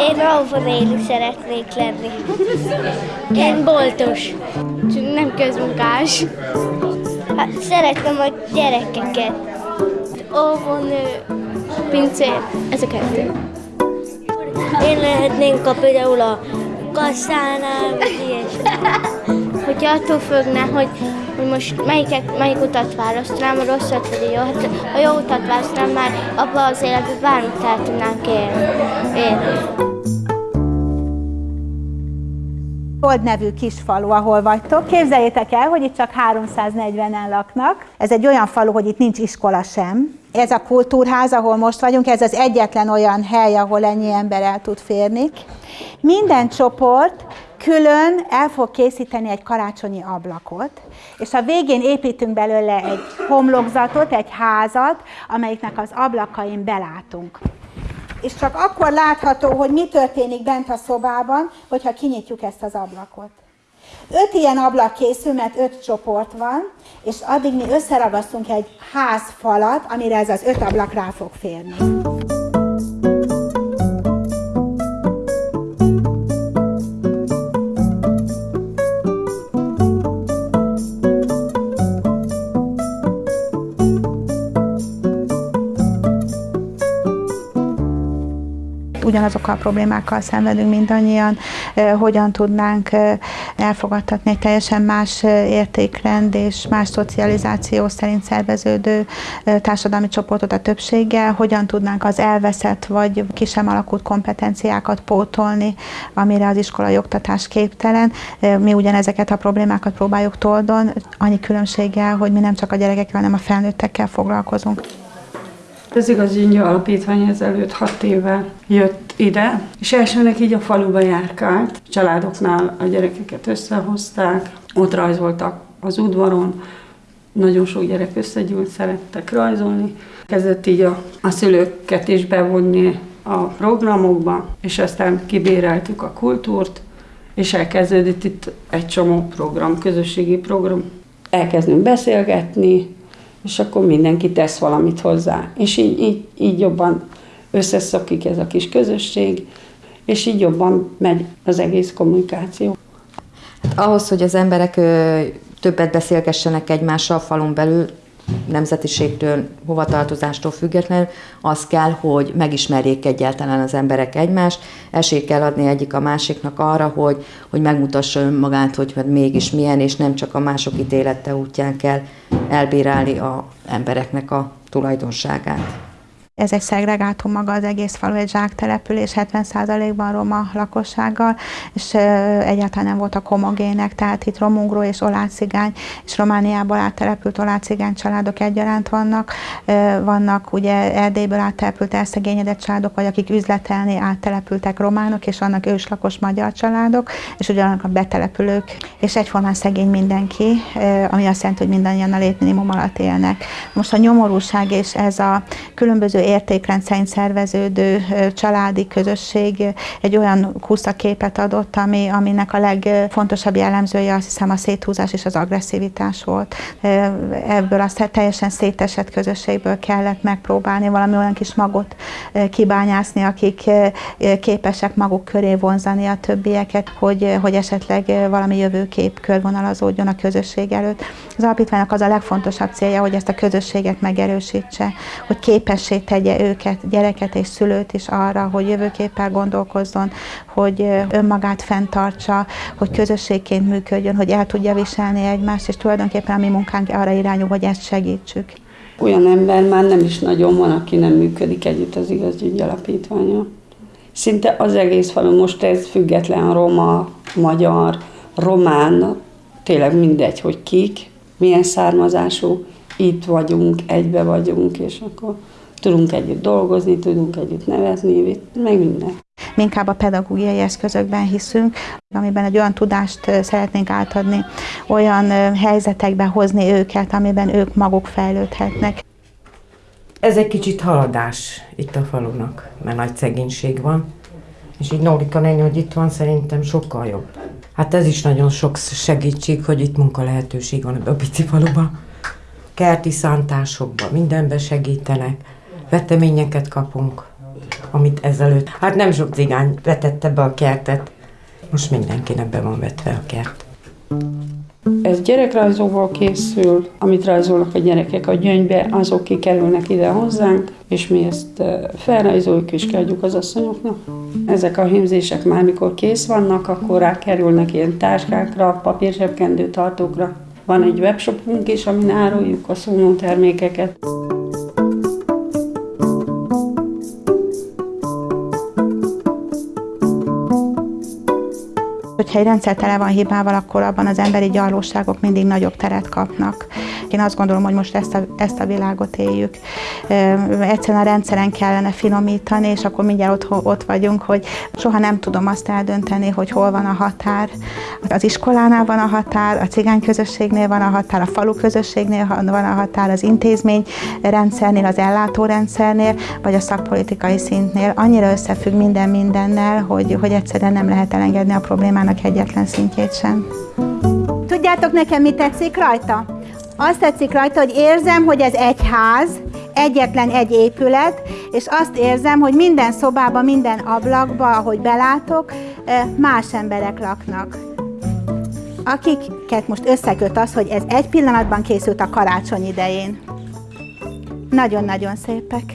Én Raufonéli szeretnék lenni. Én boltos. Nem közmunkás. Hát szeretem a gyerekeket. Óvónő, pincér, ez a kettő. Én lehetnénk a például a kasszánál, vagy ilyesmi. Hogyha attól függne, hogy, hogy most melyiket, melyik utat választanám, a rosszat vagy a jó. Hát a jó utat választanám, már abban az életben bármit el tudnánk élni. élni. Old nevű kis falu, ahol vagytok. Képzeljétek el, hogy itt csak 340-en laknak. Ez egy olyan falu, hogy itt nincs iskola sem. Ez a kultúrház, ahol most vagyunk, ez az egyetlen olyan hely, ahol ennyi ember el tud férni. Minden csoport külön el fog készíteni egy karácsonyi ablakot, és a végén építünk belőle egy homlokzatot, egy házat, amelyiknek az ablakain belátunk és csak akkor látható, hogy mi történik bent a szobában, hogyha kinyitjuk ezt az ablakot. Öt ilyen ablak készül, mert öt csoport van, és addig mi összeragasztunk egy házfalat, amire ez az öt ablak rá fog férni. Ugyanazokkal a problémákkal szenvedünk mindannyian, hogyan tudnánk elfogadtatni egy teljesen más értékrend és más szocializáció szerint szerveződő társadalmi csoportot a többséggel, hogyan tudnánk az elveszett vagy ki alakult kompetenciákat pótolni, amire az iskolai oktatás képtelen. Mi ugyanezeket a problémákat próbáljuk toldon, annyi különbséggel, hogy mi nem csak a gyerekekkel, hanem a felnőttekkel foglalkozunk. Az igaz Gyingya Alapítvány ezelőtt hat éve jött ide, és elsőnek így a faluba járkált. A családoknál a gyerekeket összehozták, ott rajzoltak az udvaron, nagyon sok gyerek összegyűlt, szerettek rajzolni. Kezdett így a, a szülőket is bevonni a programokba, és aztán kibéreltük a kultúrt, és elkezdődött itt egy csomó program, közösségi program. Elkezdünk beszélgetni, és akkor mindenki tesz valamit hozzá. És így, így, így jobban összeszokik ez a kis közösség, és így jobban megy az egész kommunikáció. Hát ahhoz, hogy az emberek többet beszélgessenek egymással a falun belül, nemzetiségtől, hovatartozástól függetlenül, az kell, hogy megismerjék egyáltalán az emberek egymást, esélyt kell adni egyik a másiknak arra, hogy, hogy megmutassa önmagát, hogy hát mégis milyen, és nem csak a mások ítélete útján kell elbírálni a embereknek a tulajdonságát. Ez egy szegregátum maga az egész falu, egy zsáktelepülés, 70%-ban roma lakossággal, és egyáltalán nem voltak homogének, tehát itt romungró és olácigány, és Romániából áttelepült olácigány családok egyaránt vannak. Vannak ugye Erdélyből áttelepült elszegényedett családok, vagy akik üzletelni áttelepültek románok, és vannak őslakos magyar családok, és ugyanak a betelepülők, és egyformán szegény mindenki, ami azt jelenti, hogy mindannyian a létminimum alatt élnek. Most a nyomorúság és ez a különböző értékrend szerint szerveződő családi közösség egy olyan kuszaképet adott, ami, aminek a legfontosabb jellemzője azt hiszem a széthúzás és az agresszivitás volt. Ebből azt teljesen szétesett közösségből kellett megpróbálni valami olyan kis magot kibányászni, akik képesek maguk köré vonzani a többieket, hogy, hogy esetleg valami jövőkép körvonalazódjon a közösség előtt. Az alapítványnak az a legfontosabb célja, hogy ezt a közösséget megerősítse, hogy képessé őket, gyereket és szülőt is arra, hogy jövőképpel gondolkozzon, hogy önmagát fenntartsa, hogy közösségként működjön, hogy el tudja viselni egymást, és tulajdonképpen a mi munkánk arra irányul, hogy ezt segítsük. Olyan ember már nem is nagyon van, aki nem működik együtt az igazügyi alapítványa. Szinte az egész falu, most ez független roma, magyar, román, tényleg mindegy, hogy kik, milyen származású, itt vagyunk, egybe vagyunk, és akkor tudunk együtt dolgozni, tudunk együtt nevetni, meg minden. Mi inkább a pedagógiai eszközökben hiszünk, amiben egy olyan tudást szeretnénk átadni, olyan helyzetekbe hozni őket, amiben ők maguk fejlődhetnek. Ez egy kicsit haladás itt a falunak, mert nagy szegénység van, és így Nórika néni, hogy itt van, szerintem sokkal jobb. Hát ez is nagyon sok segítség, hogy itt munka lehetőség van a pici faluban. Kerti szántásokban mindenbe segítenek veteményeket kapunk. amit ezelőtt. Hát nem sok cigány vetette be a kertet, most mindenkinek be van vetve a kert. Ez gyerekrajzóból készül, amit rajzolnak a gyerekek a gyöngybe, azok kikerülnek ide hozzánk, és mi ezt eh, felrajzoljuk és kiadjuk az asszonyoknak. Ezek a hímzések már mikor kész vannak, akkor rákerülnek ilyen táskákra, papírsebkendő tartókra. Van egy webshopunk is, amin áruljuk a szóló termékeket. Hogyha egy rendszer tele van hibával, akkor abban az emberi gyarlóságok mindig nagyobb teret kapnak. Én azt gondolom, hogy most ezt a, ezt a világot éljük. Egyszerűen a rendszeren kellene finomítani, és akkor mindjárt ott, ott vagyunk, hogy soha nem tudom azt eldönteni, hogy hol van a határ. Az iskolánál van a határ, a cigány közösségnél van a határ, a falu közösségnél van a határ, az intézmény rendszernél, az ellátórendszernél, vagy a szakpolitikai szintnél. Annyira összefügg minden mindennel, hogy, hogy egyszerűen nem lehet elengedni a problémának egyetlen szintjét sem. Tudjátok nekem, mi tetszik rajta? Azt tetszik rajta, hogy érzem, hogy ez egy ház, egyetlen egy épület, és azt érzem, hogy minden szobában, minden ablakba, ahogy belátok, más emberek laknak. Akiket most összeköt az, hogy ez egy pillanatban készült a karácsony idején. Nagyon-nagyon szépek.